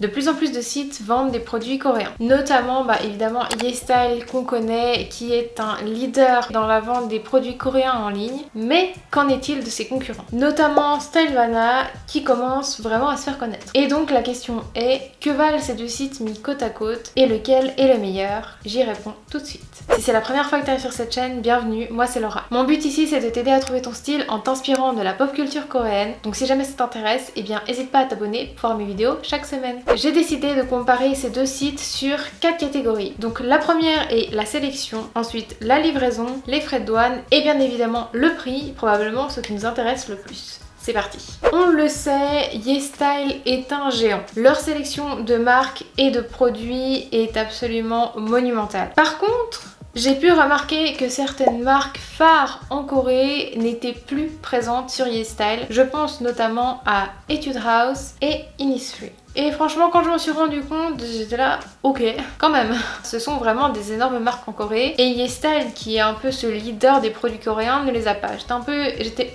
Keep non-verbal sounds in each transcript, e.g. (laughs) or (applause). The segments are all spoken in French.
De plus en plus de sites vendent des produits coréens. Notamment, bah, évidemment, YesStyle qu'on connaît, qui est un leader dans la vente des produits coréens en ligne. Mais qu'en est-il de ses concurrents? Notamment Stylevana, qui commence vraiment à se faire connaître. Et donc la question est, que valent ces deux sites mis côte à côte? Et lequel est le meilleur? J'y réponds tout de suite. Si c'est la première fois que tu arrives sur cette chaîne, bienvenue, moi c'est Laura. Mon but ici c'est de t'aider à trouver ton style en t'inspirant de la pop culture coréenne. Donc si jamais ça t'intéresse, eh bien n'hésite pas à t'abonner pour voir mes vidéos chaque J'ai décidé de comparer ces deux sites sur quatre catégories. Donc la première est la sélection, ensuite la livraison, les frais de douane et bien évidemment le prix, probablement ce qui nous intéresse le plus. C'est parti On le sait, YesStyle est un géant. Leur sélection de marques et de produits est absolument monumentale. Par contre, j'ai pu remarquer que certaines marques phares en Corée n'étaient plus présentes sur YesStyle. Je pense notamment à Etude House et Innisfree. Et franchement, quand je m'en suis rendu compte, j'étais là, ok, quand même. Ce sont vraiment des énormes marques en Corée. Et YesStyle, qui est un peu ce leader des produits coréens, ne les a pas. J'étais un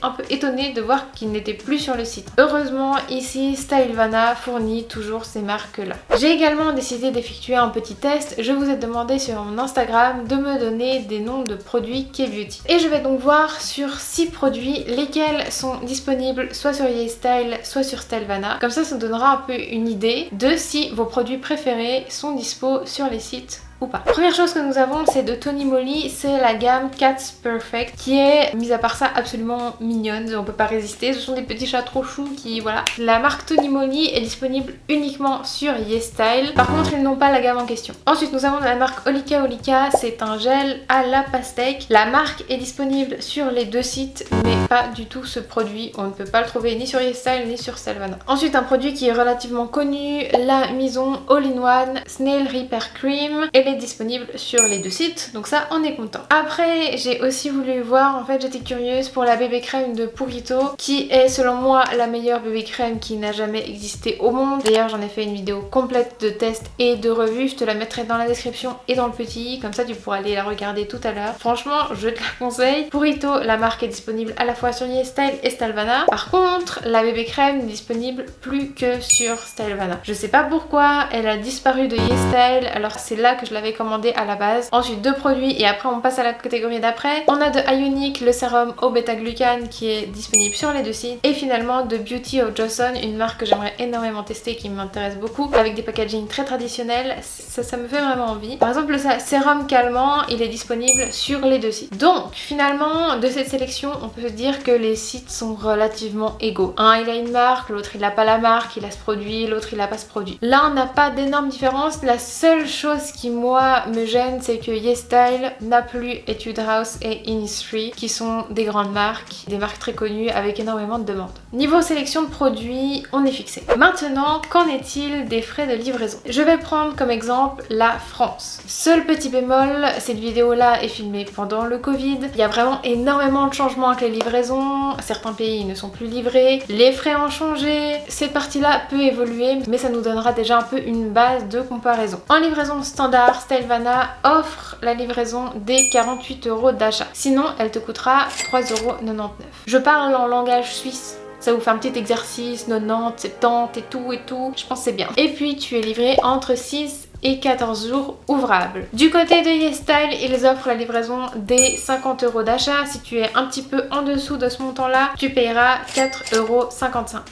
un peu étonnée de voir qu'ils n'étaient plus sur le site. Heureusement, ici, Stylevana fournit toujours ces marques-là. J'ai également décidé d'effectuer un petit test. Je vous ai demandé sur mon Instagram de me donner des noms de produits K-Beauty. Et je vais donc voir sur 6 produits lesquels sont disponibles soit sur YesStyle, soit sur Stylevana. Comme ça, ça donnera un peu une idée de si vos produits préférés sont dispo sur les sites pas. Première chose que nous avons c'est de Tony Moly, c'est la gamme Cats Perfect qui est, mis à part ça, absolument mignonne, on peut pas résister, ce sont des petits chats trop choux qui, voilà. La marque Tony Moly est disponible uniquement sur YesStyle, par contre ils n'ont pas la gamme en question. Ensuite nous avons la marque Olika Olika, c'est un gel à la pastèque. La marque est disponible sur les deux sites, mais pas du tout ce produit, on ne peut pas le trouver ni sur YesStyle ni sur Salvana. Ensuite un produit qui est relativement connu, la Maison All-in-One Snail Repair Cream, elle est disponible sur les deux sites donc ça on est content. Après j'ai aussi voulu voir en fait j'étais curieuse pour la bébé crème de Purito qui est selon moi la meilleure bébé crème qui n'a jamais existé au monde. D'ailleurs j'en ai fait une vidéo complète de test et de revue, je te la mettrai dans la description et dans le petit comme ça tu pourras aller la regarder tout à l'heure. Franchement je te la conseille. Purito la marque est disponible à la fois sur YesStyle et Stylevana. Par contre la bébé crème n'est disponible plus que sur Stylevana. Je sais pas pourquoi elle a disparu de YesStyle alors c'est là que je l'avais commandé à la base. Ensuite deux produits et après on passe à la catégorie d'après. On a de Ionic le sérum au bêta-glucane qui est disponible sur les deux sites. Et finalement de Beauty of Johnson, une marque que j'aimerais énormément tester qui m'intéresse beaucoup avec des packaging très traditionnels. Ça, ça me fait vraiment envie. Par exemple le sérum calmant il est disponible sur les deux sites. Donc finalement de cette sélection on peut se dire que les sites sont relativement égaux. Un il a une marque, l'autre il n'a pas la marque, il a ce produit, l'autre il n'a pas ce produit. Là on n'a pas d'énormes différences. La seule chose qui moi me gêne, c'est que YesStyle n'a plus Etude House et Innisfree qui sont des grandes marques, des marques très connues avec énormément de demandes. Niveau sélection de produits, on est fixé. Maintenant, qu'en est-il des frais de livraison? Je vais prendre comme exemple la France. Seul petit bémol, cette vidéo là est filmée pendant le Covid. Il y a vraiment énormément de changements avec les livraisons. Certains pays ne sont plus livrés. Les frais ont changé. Cette partie là peut évoluer mais ça nous donnera déjà un peu une base de comparaison. En livraison standard, Stylevana offre la livraison des 48 euros d'achat. Sinon, elle te coûtera 3,99 euros. Je parle en langage suisse ça vous fait un petit exercice, 90, 70 et tout et tout, je pense c'est bien. Et puis tu es livré entre 6 et 14 jours ouvrables. Du côté de YesStyle, ils offrent la livraison des 50 euros d'achat. Si tu es un petit peu en dessous de ce montant-là, tu payeras 4,55 euros.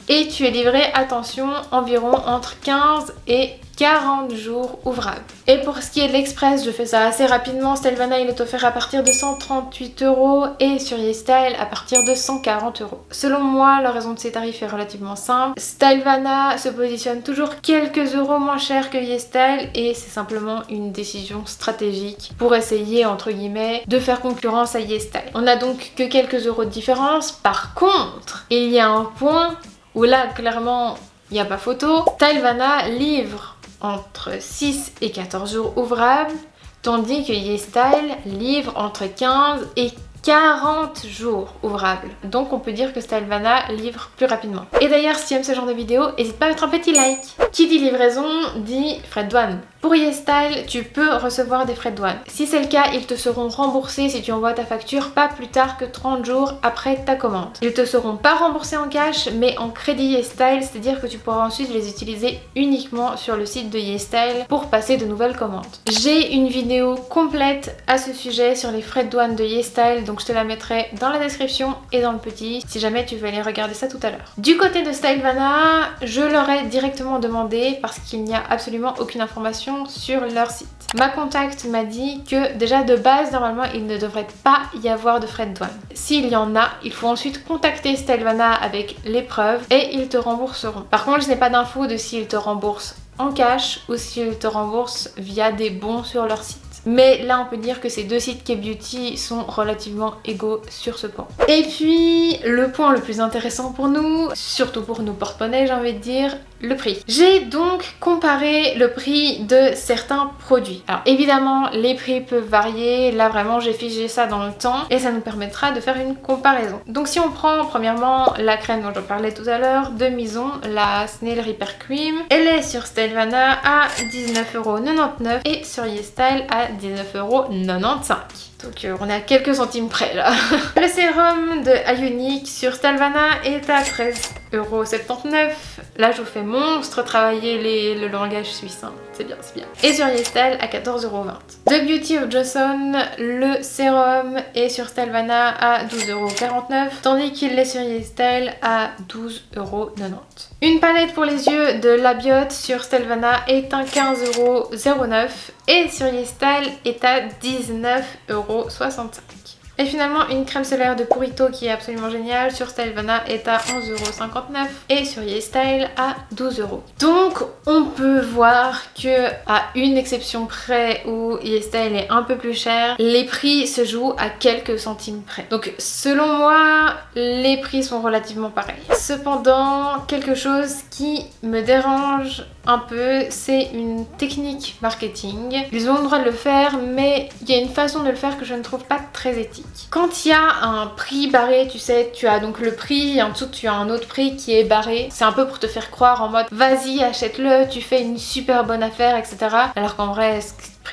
Et tu es livré, attention, environ entre 15 et 40 jours ouvrables. Et pour ce qui est de l'express, je fais ça assez rapidement. Stylevana il est offert à partir de 138 euros et sur YesStyle à partir de 140 euros. Selon moi, la raison de ces tarifs est relativement simple. Stylevana se positionne toujours quelques euros moins cher que YesStyle et c'est simplement une décision stratégique pour essayer entre guillemets de faire concurrence à YesStyle. On a donc que quelques euros de différence. Par contre, il y a un point où là clairement il n'y a pas photo. Stylevana livre entre 6 et 14 jours ouvrables, tandis que YesStyle livre entre 15 et 40 jours ouvrables. Donc on peut dire que Stylevana livre plus rapidement. Et d'ailleurs, si tu aimes ce genre de vidéo, n'hésite pas à mettre un petit like. Qui dit livraison dit frais de douane. Pour YesStyle, tu peux recevoir des frais de douane. Si c'est le cas, ils te seront remboursés si tu envoies ta facture pas plus tard que 30 jours après ta commande. Ils te seront pas remboursés en cash, mais en crédit YesStyle, c'est-à-dire que tu pourras ensuite les utiliser uniquement sur le site de YesStyle pour passer de nouvelles commandes. J'ai une vidéo complète à ce sujet sur les frais de douane de YesStyle, donc je te la mettrai dans la description et dans le petit si jamais tu veux aller regarder ça tout à l'heure. Du côté de Stylevana, je leur ai directement demandé parce qu'il n'y a absolument aucune information sur leur site. Ma contact m'a dit que déjà de base normalement il ne devrait pas y avoir de frais de douane. S'il y en a, il faut ensuite contacter Stylevana avec les preuves et ils te rembourseront. Par contre je n'ai pas d'infos de s'ils te remboursent en cash ou s'ils te remboursent via des bons sur leur site. Mais là, on peut dire que ces deux sites K-Beauty sont relativement égaux sur ce point. Et puis, le point le plus intéressant pour nous, surtout pour nos porte-monnaies, j'ai envie de dire, le prix. J'ai donc comparé le prix de certains produits. Alors évidemment, les prix peuvent varier. Là, vraiment, j'ai figé ça dans le temps et ça nous permettra de faire une comparaison. Donc si on prend premièrement la crème dont je parlais tout à l'heure de Mison, la Snail Repair Cream, elle est sur Stylevana à 19,99€ et sur YesStyle à 19,95€. Donc euh, on est à quelques centimes près là. (laughs) le sérum de Ionic sur Stylevana est à 13,79€. Là je vous fais monstre travailler le langage suisse. Hein. C'est bien, c'est bien. Et sur YesStyle à 14,20€. The Beauty of Johnson, le sérum est sur Stylevana à 12,49€ tandis qu'il est sur YesStyle à 12,90€. Une palette pour les yeux de Labiot sur Stylevana est à 15,09€ et sur YesStyle est à 19,65€. Et finalement, une crème solaire de Purito qui est absolument géniale sur Stylevana est à 11,59€ et sur YesStyle à 12€. Donc, on peut voir que à une exception près où YesStyle est un peu plus cher, les prix se jouent à quelques centimes près. Donc, selon moi, les prix sont relativement pareils. Cependant, quelque chose qui me dérange un peu, c'est une technique marketing. Ils ont le droit de le faire, mais il y a une façon de le faire que je ne trouve pas très éthique. Quand il y a un prix barré, tu sais, tu as donc le prix, en dessous tu as un autre prix qui est barré. C'est un peu pour te faire croire en mode vas-y achète-le, tu fais une super bonne affaire, etc. Alors qu'en vrai,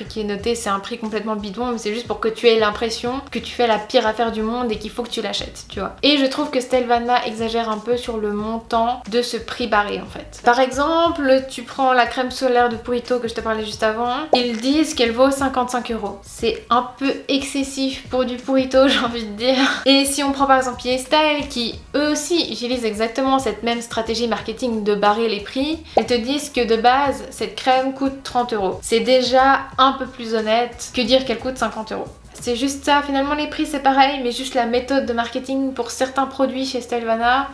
qui est noté, c'est un prix complètement bidon, mais c'est juste pour que tu aies l'impression que tu fais la pire affaire du monde et qu'il faut que tu l'achètes, tu vois. Et je trouve que Stelvana exagère un peu sur le montant de ce prix barré en fait. Par exemple, tu prends la crème solaire de Purito que je te parlais juste avant, ils disent qu'elle vaut 55 euros. C'est un peu excessif pour du Purito, (laughs) j'ai envie de dire. Et si on prend par exemple Style qui eux aussi utilisent exactement cette même stratégie marketing de barrer les prix, ils te disent que de base, cette crème coûte 30 euros. C'est déjà un peu plus honnête que dire qu'elle coûte 50 euros. C'est juste ça, finalement les prix c'est pareil, mais juste la méthode de marketing pour certains produits chez Stylevana,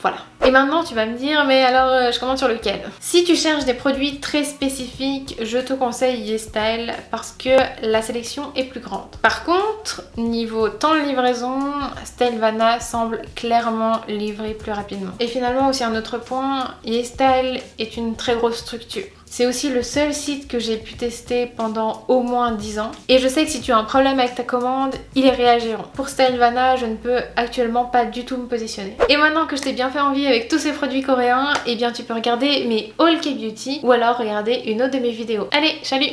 voilà. Et maintenant tu vas me dire mais alors euh, je commande sur lequel? Si tu cherches des produits très spécifiques je te conseille YesStyle parce que la sélection est plus grande. Par contre niveau temps de livraison Stylevana semble clairement livrer plus rapidement. Et finalement aussi un autre point YesStyle est une très grosse structure. C'est aussi le seul site que j'ai pu tester pendant au moins 10 ans. Et je sais que si tu as un problème avec ta commande, ils y réagiront. Pour Stylevana, je ne peux actuellement pas du tout me positionner. Et maintenant que je t'ai bien fait envie avec tous ces produits coréens, eh bien tu peux regarder mes All K-Beauty ou alors regarder une autre de mes vidéos. Allez, salut